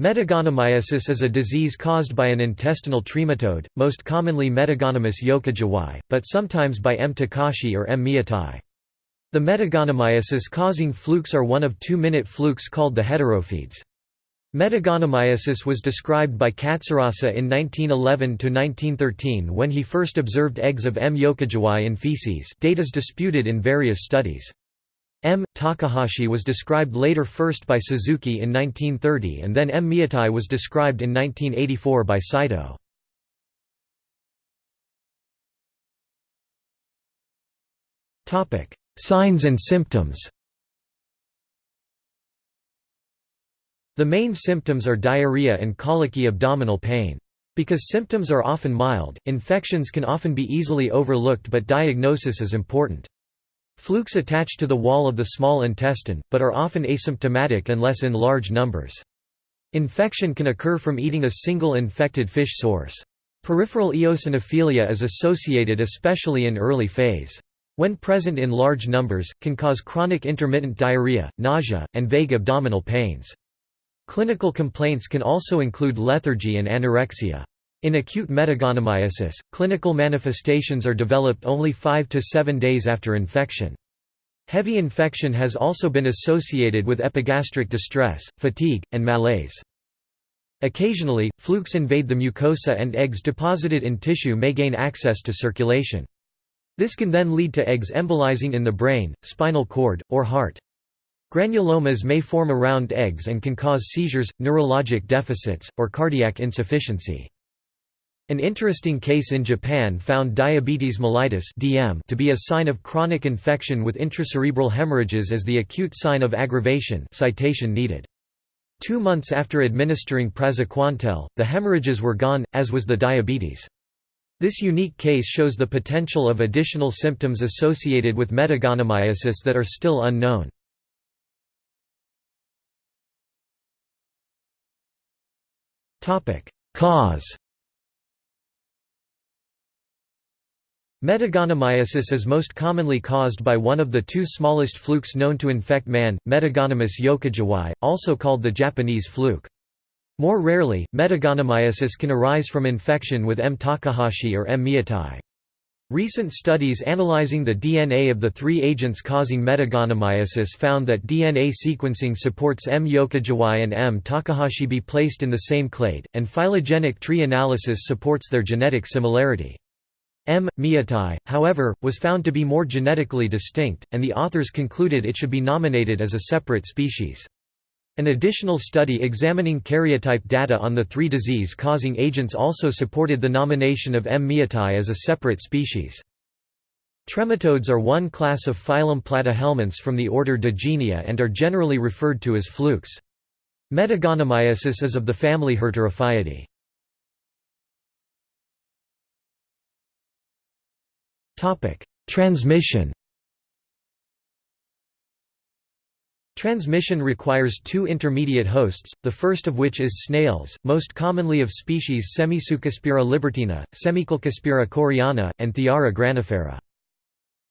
Metagonimiasis is a disease caused by an intestinal trematode, most commonly Metagonimus yokogawai, but sometimes by M. takahashi or M. miyatai. The metagonimiasis causing flukes are one of two-minute flukes called the heterophyids. Metagonimiasis was described by Katsurada in 1911–1913 when he first observed eggs of M. yokogawai in feces date is disputed in various studies. M. Takahashi was described later first by Suzuki in 1930 and then M. Miyatai was described in 1984 by Saito. Signs and symptoms The main symptoms are diarrhea and colicky abdominal pain. Because symptoms are often mild, infections can often be easily overlooked but diagnosis is important. Flukes attach to the wall of the small intestine, but are often asymptomatic unless in large numbers. Infection can occur from eating a single infected fish source. Peripheral eosinophilia is associated especially in early phase. When present in large numbers, can cause chronic intermittent diarrhea, nausea, and vague abdominal pains. Clinical complaints can also include lethargy and anorexia. In acute metagonimiasis, clinical manifestations are developed only 5 to 7 days after infection. Heavy infection has also been associated with epigastric distress, fatigue, and malaise. Occasionally, flukes invade the mucosa and eggs deposited in tissue may gain access to circulation. This can then lead to eggs embolizing in the brain, spinal cord, or heart. Granulomas may form around eggs and can cause seizures, neurologic deficits, or cardiac insufficiency. An interesting case in Japan found diabetes mellitus (DM) to be a sign of chronic infection with intracerebral hemorrhages as the acute sign of aggravation citation needed. Two months after administering praziquantel, the hemorrhages were gone, as was the diabetes. This unique case shows the potential of additional symptoms associated with metagonimiasis that are still unknown. Cause Metagonimiasis is most commonly caused by one of the two smallest flukes known to infect man, Metagonimus yokogawai, also called the Japanese fluke. More rarely, metagonimiasis can arise from infection with M. takahashi or M. miyatai. Recent studies analyzing the DNA of the three agents causing metagonimiasis found that DNA sequencing supports M. yokogawai and M. takahashi be placed in the same clade, and phylogenetic tree analysis supports their genetic similarity. M. miyatai, however, was found to be more genetically distinct, and the authors concluded it should be nominated as a separate species. An additional study examining karyotype data on the three disease-causing agents also supported the nomination of M. miyatai as a separate species. Trematodes are one class of phylum Platyhelminths from the order Digenea and are generally referred to as flukes. Metagonimiasis is of the family Heterophyidae. Transmission Transmission requires two intermediate hosts, the first of which is snails, most commonly of species Semisulcospira libertina, Semisulcospira coreana, and Thiara granifera.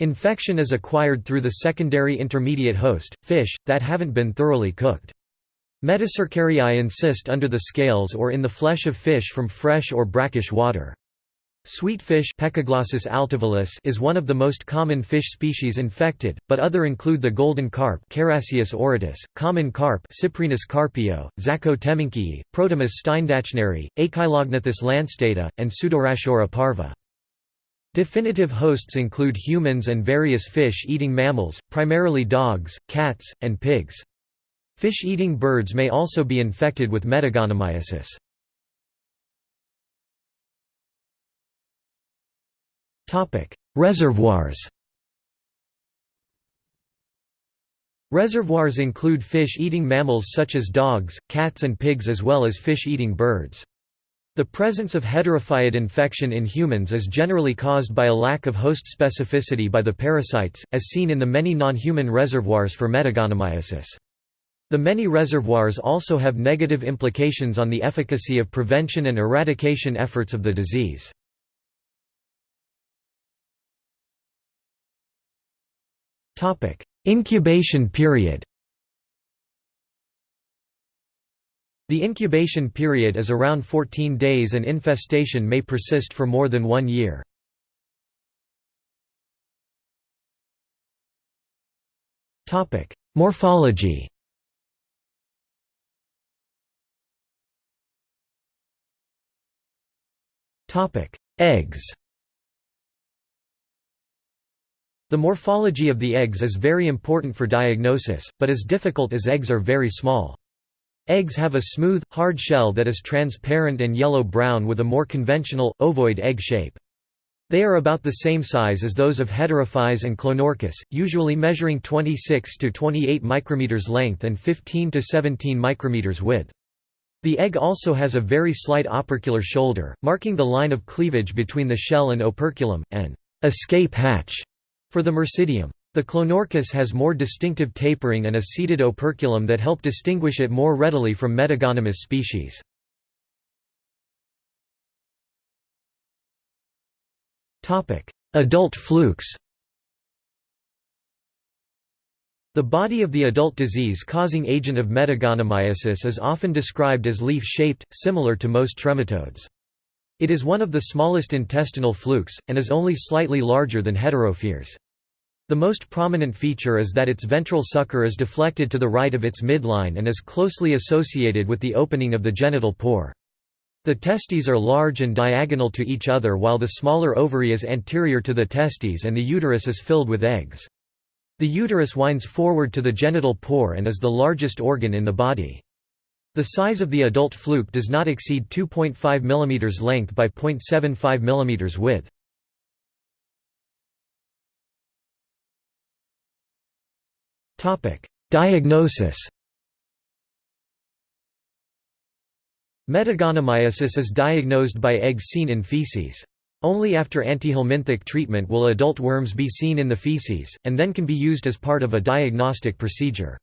Infection is acquired through the secondary intermediate host, fish, that haven't been thoroughly cooked. Metacercariae insist under the scales or in the flesh of fish from fresh or brackish water. Sweetfish is one of the most common fish species infected, but other include the golden carp Carassius common carp Cyprinus carpio, Zacco temminckii, Protimus steindachneri, Acheilognathus lancestata, and Pseudorhachauria parva. Definitive hosts include humans and various fish-eating mammals, primarily dogs, cats, and pigs. Fish-eating birds may also be infected with metagonimiasis. Reservoirs Reservoirs include fish-eating mammals such as dogs, cats and pigs as well as fish-eating birds. The presence of heterophyid infection in humans is generally caused by a lack of host specificity by the parasites, as seen in the many non-human reservoirs for metagonimiasis. The many reservoirs also have negative implications on the efficacy of prevention and eradication efforts of the disease. Topic: Incubation period. The incubation period is around 14 days and infestation may persist for more than one year. Morphology. Eggs The morphology of the eggs is very important for diagnosis, but is difficult as eggs are very small. Eggs have a smooth, hard shell that is transparent and yellow-brown with a more conventional, ovoid egg shape. They are about the same size as those of Heterophyes and Clonorchis, usually measuring 26 to 28 micrometers length and 15 to 17 micrometers width. The egg also has a very slight opercular shoulder, marking the line of cleavage between the shell and operculum, an escape hatch for the miracidium. The Clonorchis has more distinctive tapering and a seated operculum that help distinguish it more readily from Metagonimus species. Adult flukes The body of the adult disease-causing agent of metagonimiasis is often described as leaf-shaped, similar to most trematodes. It is one of the smallest intestinal flukes, and is only slightly larger than heterophyes. The most prominent feature is that its ventral sucker is deflected to the right of its midline and is closely associated with the opening of the genital pore. The testes are large and diagonal to each other while the smaller ovary is anterior to the testes and the uterus is filled with eggs. The uterus winds forward to the genital pore and is the largest organ in the body. The size of the adult fluke does not exceed 2.5 mm length by 0.75 mm width. Diagnosis Metagonimiasis is diagnosed by eggs seen in feces. Only after antihelminthic treatment will adult worms be seen in the feces, and then can be used as part of a diagnostic procedure.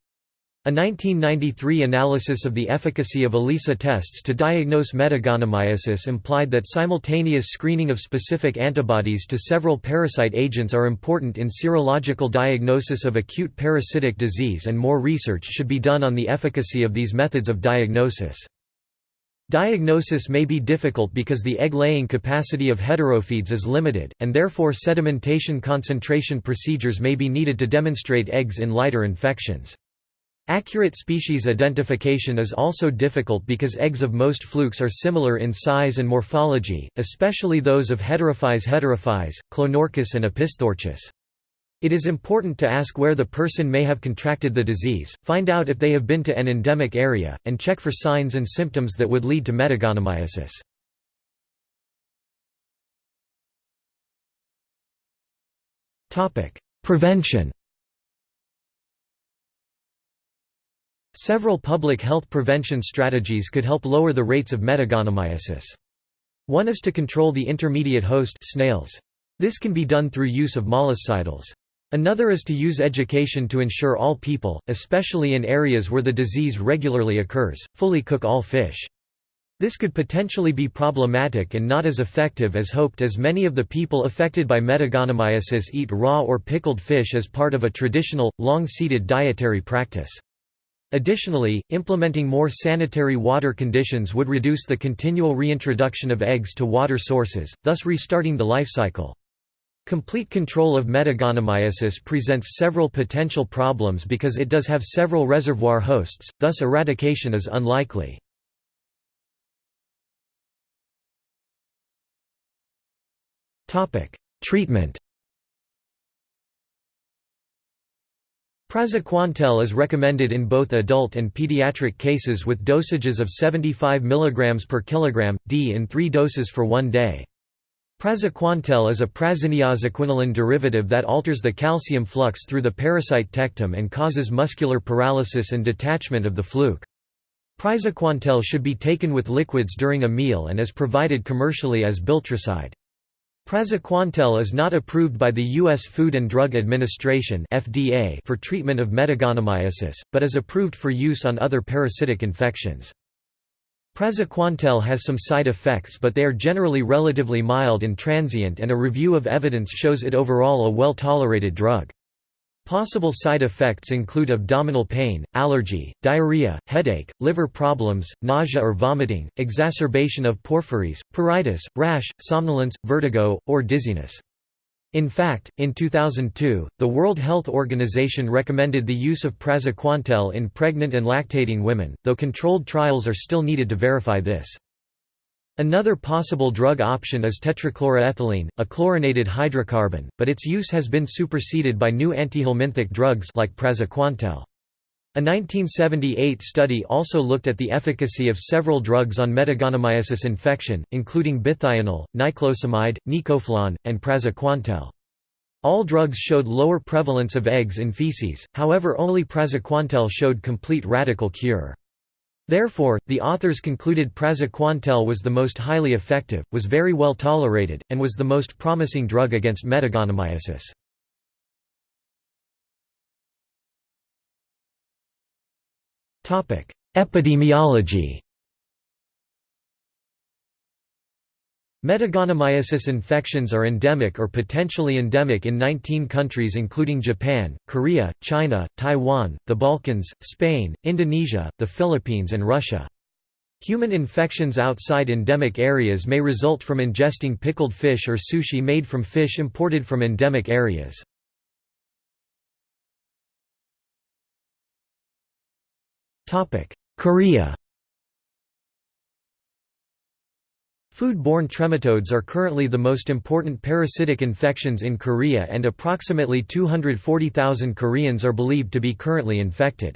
A 1993 analysis of the efficacy of ELISA tests to diagnose metagonimiasis implied that simultaneous screening of specific antibodies to several parasite agents are important in serological diagnosis of acute parasitic disease and more research should be done on the efficacy of these methods of diagnosis. Diagnosis may be difficult because the egg-laying capacity of heterophytes is limited, and therefore sedimentation concentration procedures may be needed to demonstrate eggs in lighter infections. Accurate species identification is also difficult because eggs of most flukes are similar in size and morphology, especially those of Heterophyes heterophyes, Clonorchis and Opisthorchis. It is important to ask where the person may have contracted the disease, find out if they have been to an endemic area, and check for signs and symptoms that would lead to metagonimiasis. Prevention Several public health prevention strategies could help lower the rates of metagonimiasis. One is to control the intermediate host snails. This can be done through use of molluscidals. Another is to use education to ensure all people, especially in areas where the disease regularly occurs, fully cook all fish. This could potentially be problematic and not as effective as hoped as many of the people affected by metagonimiasis eat raw or pickled fish as part of a traditional, long-seated dietary practice. Additionally, implementing more sanitary water conditions would reduce the continual reintroduction of eggs to water sources, thus restarting the life cycle. Complete control of metagonimiasis presents several potential problems because it does have several reservoir hosts, thus eradication is unlikely. Treatment Praziquantel is recommended in both adult and pediatric cases with dosages of 75 mg per kilogram, d in three doses for one day. Praziquantel is a pyrazinoisoquinoline derivative that alters the calcium flux through the parasite tectum and causes muscular paralysis and detachment of the fluke. Praziquantel should be taken with liquids during a meal and is provided commercially as biltricide. Praziquantel is not approved by the U.S. Food and Drug Administration (FDA) for treatment of metagonimiasis, but is approved for use on other parasitic infections. Praziquantel has some side effects but they are generally relatively mild and transient and a review of evidence shows it overall a well-tolerated drug. Possible side effects include abdominal pain, allergy, diarrhea, headache, liver problems, nausea or vomiting, exacerbation of porphyries, pruritus, rash, somnolence, vertigo, or dizziness. In fact, in 2002, the World Health Organization recommended the use of praziquantel in pregnant and lactating women, though controlled trials are still needed to verify this. Another possible drug option is tetrachloroethylene, a chlorinated hydrocarbon, but its use has been superseded by new antihelminthic drugs like praziquantel. A 1978 study also looked at the efficacy of several drugs on metagonomyosis infection, including bithionol, niclosamide, nicoflon, and praziquantel. All drugs showed lower prevalence of eggs in feces, however only praziquantel showed complete radical cure. Therefore, the authors concluded praziquantel was the most highly effective, was very well tolerated, and was the most promising drug against metagonomyosis. Epidemiology Metagonomyosis infections are endemic or potentially endemic in 19 countries including Japan, Korea, China, Taiwan, the Balkans, Spain, Indonesia, the Philippines and Russia. Human infections outside endemic areas may result from ingesting pickled fish or sushi made from fish imported from endemic areas. Korea Food-borne trematodes are currently the most important parasitic infections in Korea and approximately 240,000 Koreans are believed to be currently infected.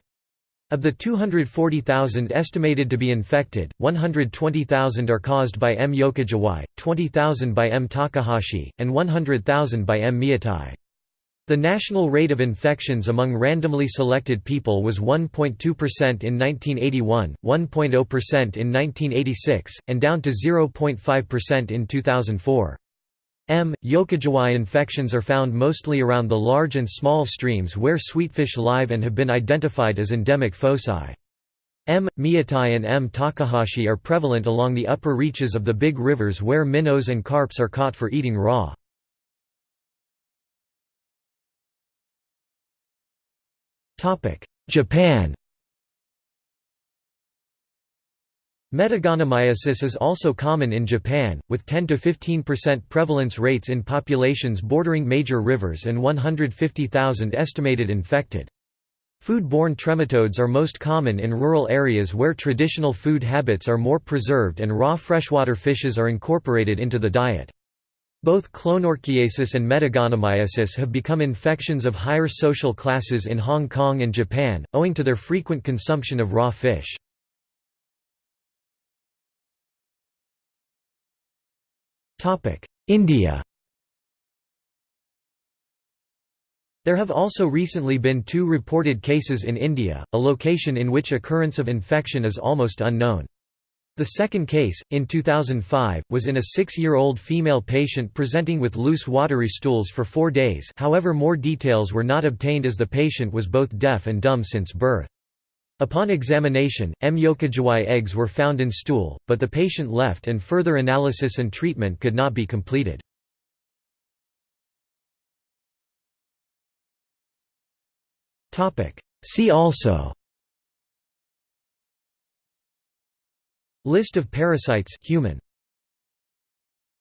Of the 240,000 estimated to be infected, 120,000 are caused by M. yokogawai, 20,000 by M. takahashi, and 100,000 by M. miyatai. The national rate of infections among randomly selected people was 1.2% in 1981, 1.0% in 1986, and down to 0.5% in 2004. M. yokogawai infections are found mostly around the large and small streams where sweetfish live and have been identified as endemic foci. M. miyatai and M. takahashi are prevalent along the upper reaches of the big rivers where minnows and carps are caught for eating raw. Japan Metagonomyosis is also common in Japan, with 10–15% prevalence rates in populations bordering major rivers and 150,000 estimated infected. Food-borne trematodes are most common in rural areas where traditional food habits are more preserved and raw freshwater fishes are incorporated into the diet. Both clonorchiasis and metagonomyosis have become infections of higher social classes in Hong Kong and Japan, owing to their frequent consumption of raw fish. India There have also recently been two reported cases in India, a location in which occurrence of infection is almost unknown. The second case, in 2005, was in a six-year-old female patient presenting with loose watery stools for four days however more details were not obtained as the patient was both deaf and dumb since birth. Upon examination, M. yokogawai eggs were found in stool, but the patient left and further analysis and treatment could not be completed. See also List of parasites human